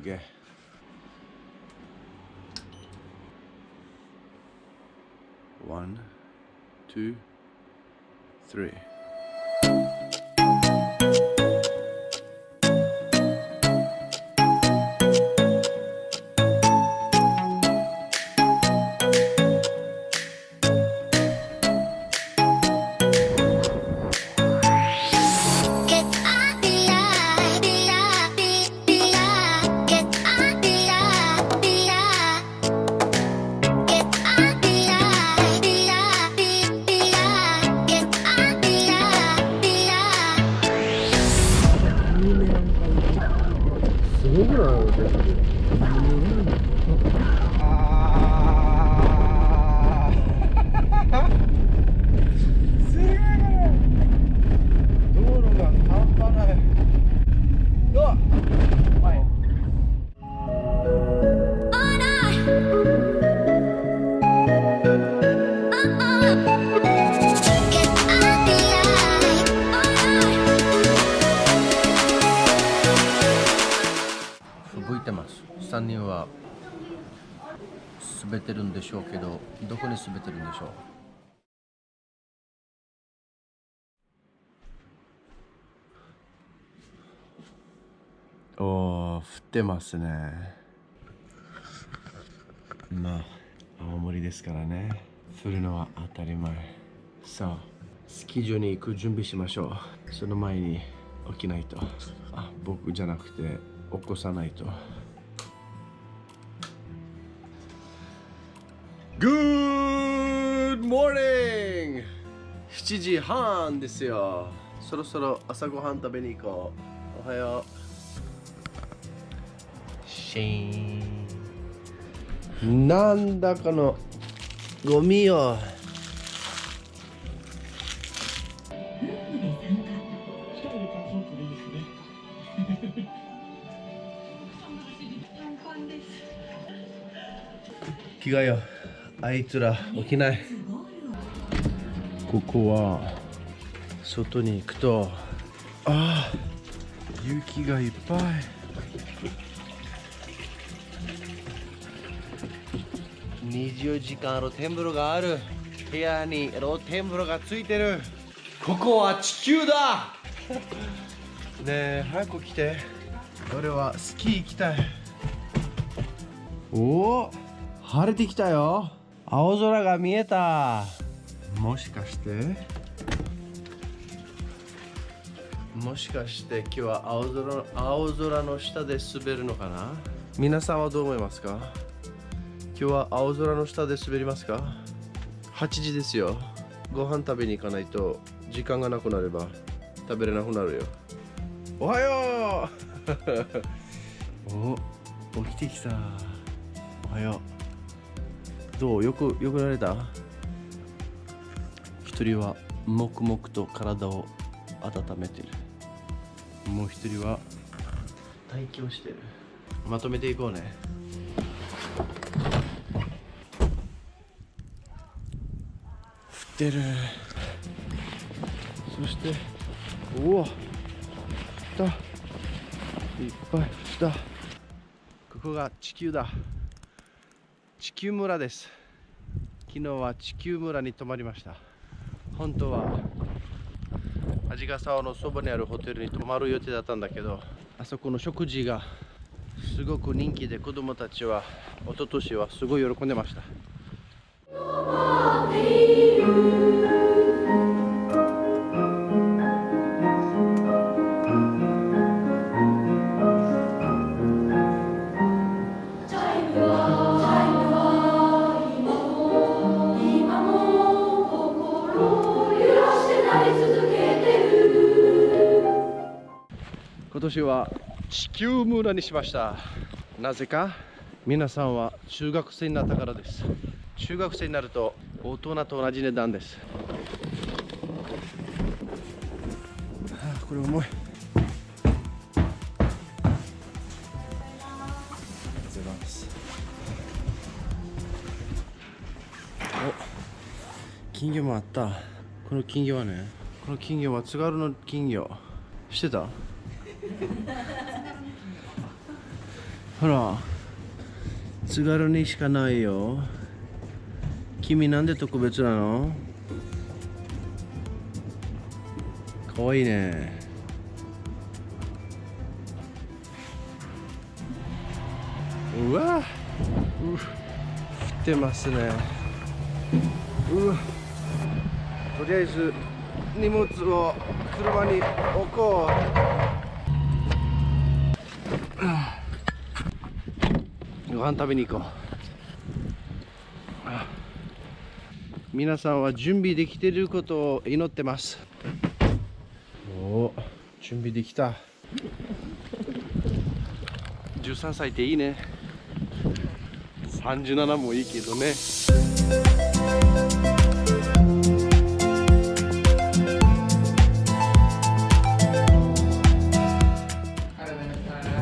すげえワ Uber or Uber? 滑ってるんでしょうけどどこに滑ってるんでしょう？おお降ってますね。まあ青森ですからね。降るのは当たり前。さあスキー場に行く準備しましょう。その前に起きないと。あ僕じゃなくて起こさないと。Good morning! 7時半ですよ。そろそろ朝ごはん食べに行こう。おはよう。シーン。なんだこのゴミよ。着替えよあいつら起きない。ここは外に行くとああ雪がいっぱい。24時間露天風呂がある。部屋に露天風呂がついてる。ここは地球だ。ねえ早く来て。俺はスキー行きたい。おお晴れてきたよ青空が見えた。もしかして？もしかして今日は青空青空の下で滑るのかな？皆さんはどう思いますか？今日は青空の下で滑りますか ?8 時ですよ。ご飯食べに行かないと時間がなくなれば食べれなくなるよ。おはよう！お起きてきた。おはようどう？よくよくなれた？一人は黙々と体を温めてる。もう一人は待機をしてる。まとめていこうね。降ってる。そしておお降った。いっぱい降った。ここが地球だ地球村です。昨日は地球村に泊まりました。本当は味ヶ沢のそばにあるホテルに泊まる予定だったんだけどあそこの食事がすごく人気で子供たちは一昨年はすごい喜んでました。今年は地球村にしました。なぜか皆さんは中学生になったからです。中学生になると大人と同じ値段です。はあこれ重い。お金魚もあった。この金魚はねこの金魚は津軽の金魚。知ってた？ほら津軽にしかないよ。君なんで特別なの？かわいいね。うわ。う降ってますね。うわとりあえず荷物を車に置こう。ご飯食べに行こう。皆さんは準備できていることを祈ってます。おお準備できた。13歳っていいね。37もいいけどね。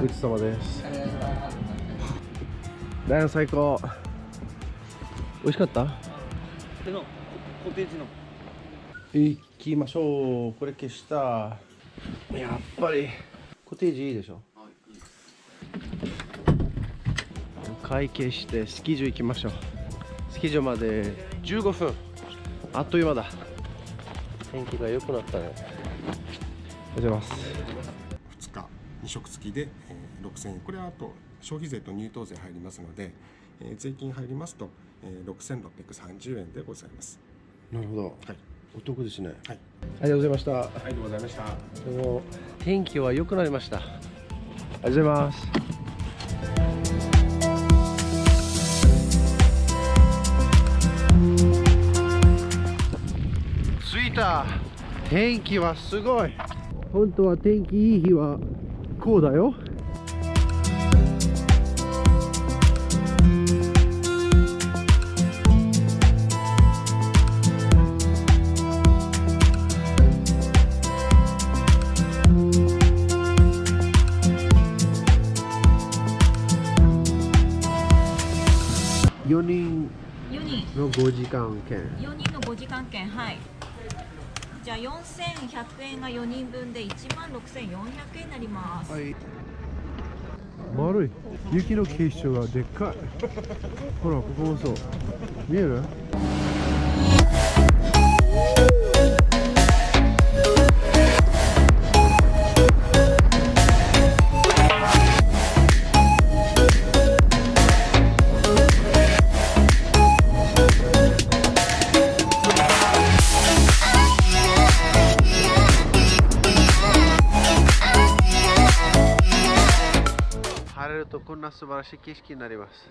ごちそうさまです。ライオン最高。美味しかった？これのコテージの。行きましょう。これ消した。やっぱり。コテージいいでしょ？会計してスキー場行きましょう。スキー場まで15分あっという間だ。天気が良くなったね。おはようございます。2日2食付きで、えー6000円。これはあと消費税と入湯税入りますので、えー税金入りますと、えー6630円でございます。なるほど。はい。お得ですね。はい。ありがとうございました。ありがとうございました。でも。天気は良くなりました。ありがとうございます。着いた。天気はすごい。本当は天気いい日はこうだよ。4人4人の5時間券。4人の5時間券はい。じゃあ4100円が4人分で1万6400円になります、はい。丸い。雪の結晶がでっかい。ほらここもそう。見える？な素晴らしい景色になります。